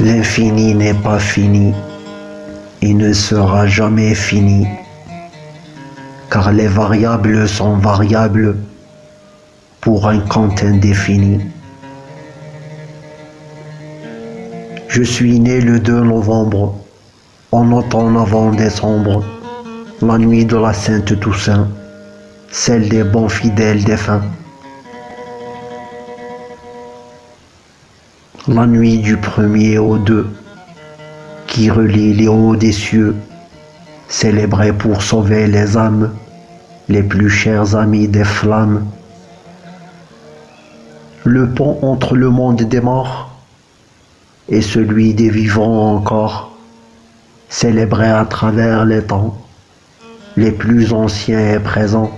L'infini n'est pas fini. Et ne sera jamais fini, car les variables sont variables pour un compte indéfini. Je suis né le 2 novembre, en automne avant décembre, la nuit de la Sainte Toussaint, celle des bons fidèles défunts. La nuit du premier au deux, qui relie les hauts des cieux, célébrée pour sauver les âmes, les plus chers amis des flammes. Le pont entre le monde des morts et celui des vivants encore, célébré à travers les temps, les plus anciens et présents.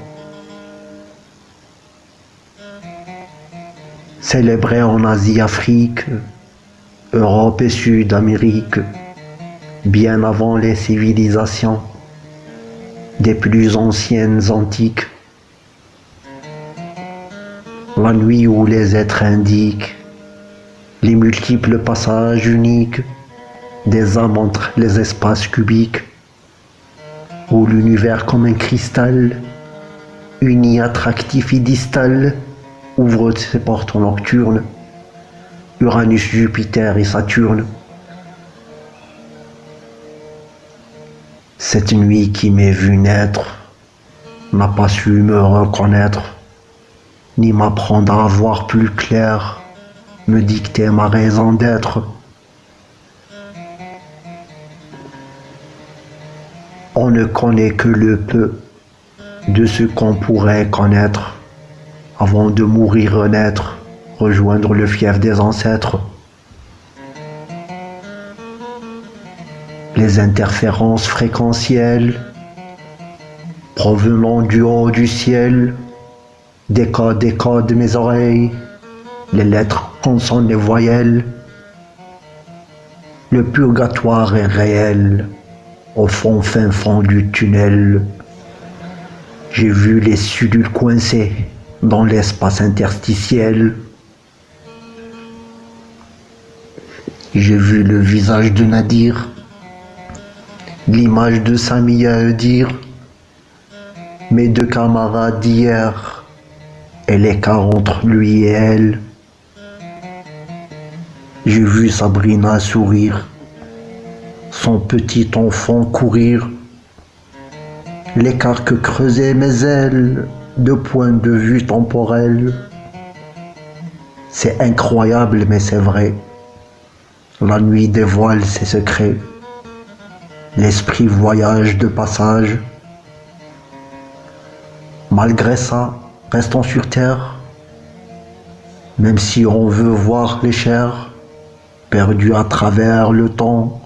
Célébré en Asie, Afrique, Europe et Sud-Amérique, bien avant les civilisations des plus anciennes antiques. La nuit où les êtres indiquent les multiples passages uniques des âmes entre les espaces cubiques, où l'univers comme un cristal, uni, attractif et distal, ouvre ses portes nocturnes, Uranus, Jupiter et Saturne. Cette nuit qui m'est vue naître n'a pas su me reconnaître, ni m'apprendre à voir plus clair me dicter ma raison d'être. On ne connaît que le peu de ce qu'on pourrait connaître avant de mourir renaître, rejoindre le fief des ancêtres. Les interférences fréquentielles provenant du haut du ciel décodent, de mes oreilles les lettres consonnent les voyelles. Le purgatoire est réel, au fond fin fond du tunnel. J'ai vu les sudules coincés dans l'espace interstitiel. J'ai vu le visage de Nadir, l'image de Samia dire mes deux camarades d'hier et l'écart entre lui et elle. J'ai vu Sabrina sourire, son petit enfant courir, l'écart que creusaient mes ailes de point de vue temporel. C'est incroyable mais c'est vrai. La nuit dévoile ses secrets. L'esprit voyage de passage. Malgré ça, restons sur terre. Même si on veut voir les chairs, perdu à travers le temps,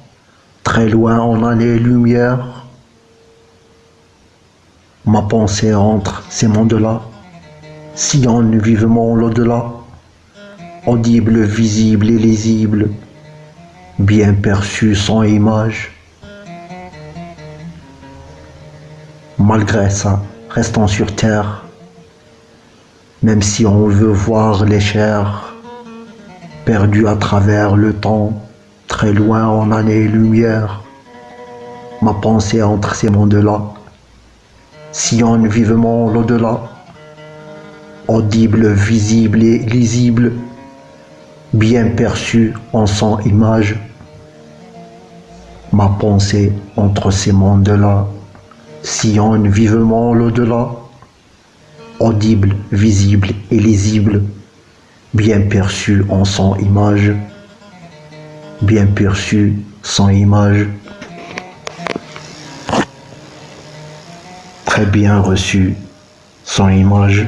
très loin en années-lumière. Ma pensée entre ces mondes-là, sillonne vivement l'au-delà, audible, visible et lisible, bien perçu sans image. Malgré ça, restons sur terre, même si on veut voir les chairs, perdu à travers le temps, très loin en années-lumière. Ma pensée entre ces mondes-là sillonne vivement l'au-delà, audible, visible et lisible, bien perçu en son image. Ma pensée entre ces mondes-là sillonne vivement l'au-delà, audible, visible et lisible, bien perçu en son image, bien perçu sans image, très bien reçu son image.